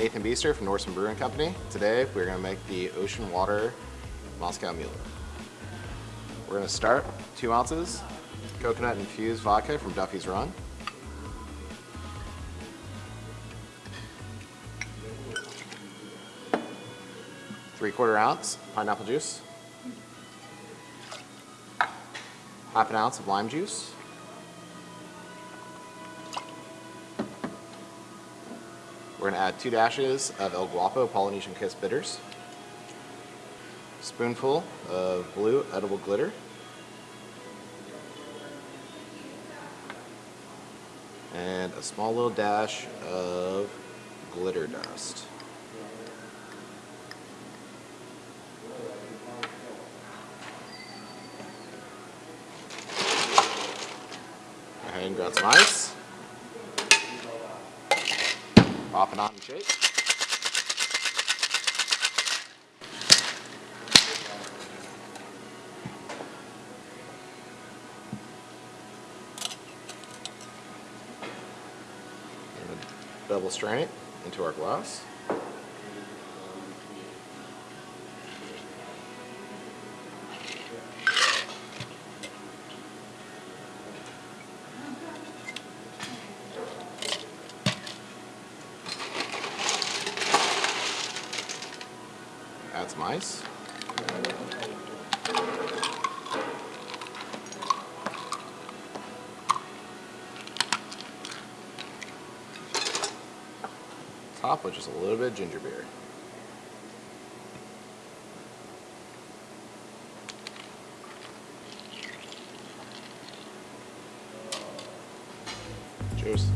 Nathan Beester from Norseman Brewing Company. Today we're going to make the Ocean Water Moscow Mule. We're going to start two ounces coconut infused vodka from Duffy's Run. Three quarter ounce pineapple juice. Half an ounce of lime juice. We're going to add two dashes of El Guapo Polynesian Kiss bitters, spoonful of blue edible glitter, and a small little dash of glitter dust. And grab some ice. Pop it on and shake. Double strain it into our glass. Add some ice. Top with just a little bit of ginger beer. Cheers.